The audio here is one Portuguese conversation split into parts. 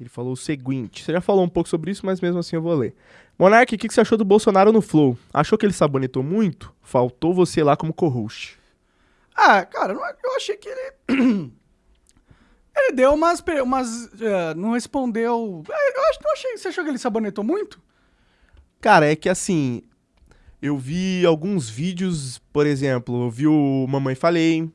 Ele falou o seguinte: você já falou um pouco sobre isso, mas mesmo assim eu vou ler. Monark, o que, que você achou do Bolsonaro no Flow? Achou que ele sabonetou muito? Faltou você lá como co-host. Ah, cara, não- eu achei que ele. ele deu umas. umas eh, não respondeu. Eh, Eu acho, não achei. Você achou que ele sabonetou muito? Cara, é que assim, eu vi alguns vídeos, por exemplo, eu vi o Mamãe Falei,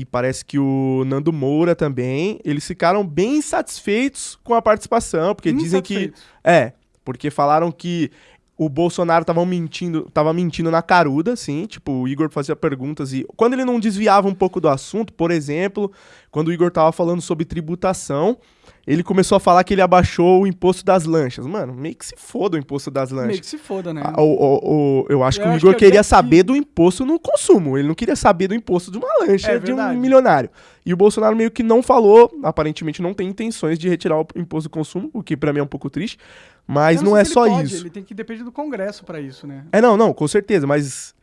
e parece que o Nando Moura também, eles ficaram bem insatisfeitos com a participação, porque dizem que... É, porque falaram que o Bolsonaro tava mentindo, tava mentindo na caruda, assim, tipo, o Igor fazia perguntas e quando ele não desviava um pouco do assunto, por exemplo, quando o Igor tava falando sobre tributação, ele começou a falar que ele abaixou o imposto das lanchas. Mano, meio que se foda o imposto das lanchas. Meio que se foda, né? Ah, o- o- o- eu acho Eu que o acho Igor que é queria até que- saber do imposto no consumo. Ele não queria saber do imposto de uma lancha É de um verdade. milionário. E o Bolsonaro meio que não falou, aparentemente não tem intenções de retirar o imposto do consumo, o que pra mim é um pouco triste. Mas não, sei é só pode, isso. Ele tem que depender do Congresso pra isso, né? É, não, não, com certeza, mas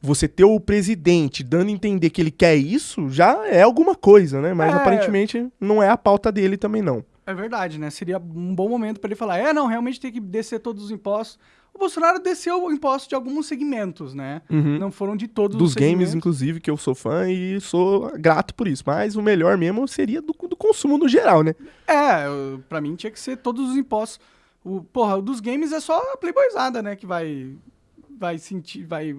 você ter o presidente dando a entender que ele quer isso já é alguma coisa, né? Mas É. aparentemente não é a pauta dele também, não. É verdade, né? Seria um bom momento pra ele falar: é, não, realmente tem que descer todos os impostos. O Bolsonaro desceu o imposto de alguns segmentos, né? Uhum. Não foram de todos Dos os games, segmentos. inclusive, que eu sou fã e sou grato por isso. Mas o melhor mesmo seria do, do consumo no geral, né? É, pra mim tinha que ser todos os impostos. O, porra, o dos games é só a playboyzada, né? Que vai. Vai sentir. Vai.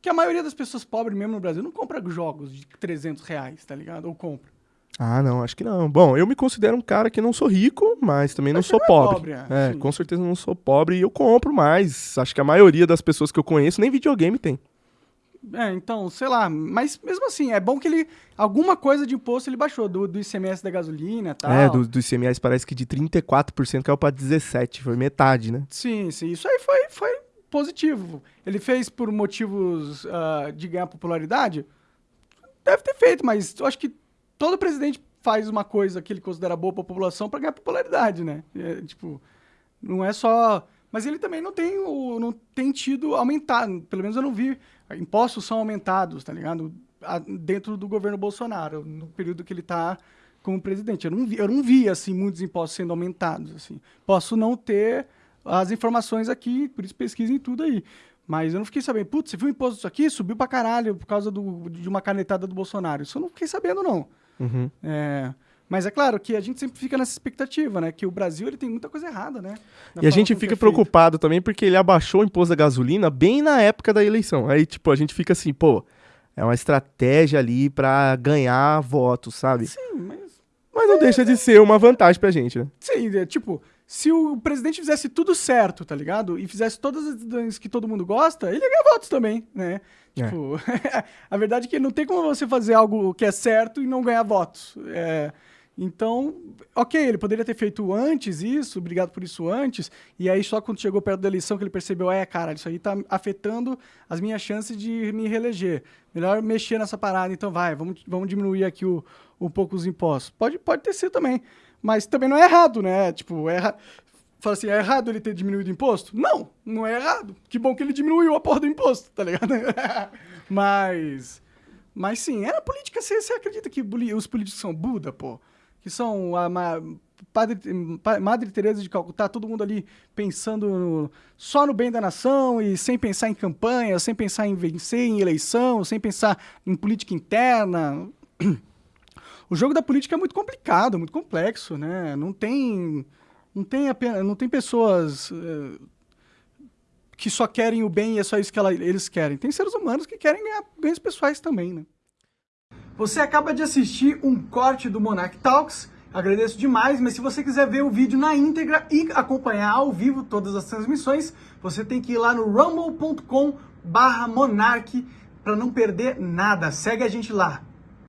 Que a maioria das pessoas pobres mesmo no Brasil não compra jogos de 300 reais, tá ligado? Ou compra. Ah, não, acho que não. Bom, eu me considero um cara que não sou rico, mas também não Mas sou não é pobre. pobre, é, é, com certeza não sou pobre e eu compro mais. Acho que a maioria das pessoas que eu conheço nem videogame tem. É, então, sei lá. Mas mesmo assim, é bom que ele. Alguma coisa de imposto ele baixou, do, do ICMS da gasolina e tal. É, do, do ICMS parece que de 34% caiu pra 17%, foi metade, né? Sim, sim. Isso aí foi, foi positivo. Ele fez por motivos ah, de ganhar popularidade? Deve ter feito, mas eu acho que todo presidente faz uma coisa que ele considera boa pra população pra ganhar popularidade, né? É, tipo, não é só. Mas ele também não tem, o, não tem tido aumentar. Pelo menos eu não vi. Impostos são aumentados, tá ligado? Dentro do governo Bolsonaro, no período que ele tá como presidente. Eu não vi, eu não vi assim, muitos impostos sendo aumentados. Assim. Posso não ter as informações aqui, por isso pesquisem tudo aí. Mas eu não fiquei sabendo, putz, você viu o imposto disso aqui? Subiu pra caralho por causa do- de uma canetada do Bolsonaro. Isso eu não fiquei sabendo, não. Uhum. É, mas é claro que a gente sempre fica nessa expectativa, né? Que o Brasil ele tem muita coisa errada, né? Na E a gente fica é feito. preocupado também porque ele abaixou o imposto da gasolina bem na época da eleição. Aí, tipo, a gente fica assim, pô, é uma estratégia ali pra ganhar votos, sabe? Sim, mas. Mas não deixa de ser uma vantagem pra gente, né? Sim, é, tipo, se o presidente fizesse tudo certo, tá ligado? E fizesse todas as coisas que todo mundo gosta, ele ia ganhar votos também, né? É. Tipo, a verdade é que não tem como você fazer algo que é certo e não ganhar votos. É, então, ok, ele poderia ter feito antes isso, obrigado por isso antes, e aí só quando chegou perto da eleição que ele percebeu, é, cara, isso aí tá afetando as minhas chances de me reeleger. Melhor mexer nessa parada, então vai, vamos, vamos diminuir aqui o, um pouco os impostos. Pode, pode ter sido também, mas também não é errado, né? Tipo, é. Fala assim, é errado ele ter diminuído o imposto? Não, não é errado. Que bom que ele diminuiu a porra do imposto, tá ligado? mas. Mas sim, era política. Você, você acredita que os políticos são Buda, pô? Que são a Padre, Pa- Madre Teresa de Calcutá, todo mundo ali pensando no- só no bem da nação e sem pensar em campanha, sem pensar em vencer em eleição, sem pensar em política interna. O jogo da política é muito complicado, muito complexo, né? Não tem, não tem apenas, não tem pessoas eh, que só querem o bem e é só isso que ela- eles querem. Tem seres humanos que querem ganhar ganhos pessoais também, né? Você acaba de assistir um corte do Monarch Talks. Agradeço demais, mas se você quiser ver o vídeo na íntegra e acompanhar ao vivo todas as transmissões, você tem que ir lá no rumble.com/monarch para não perder nada. Segue a gente lá.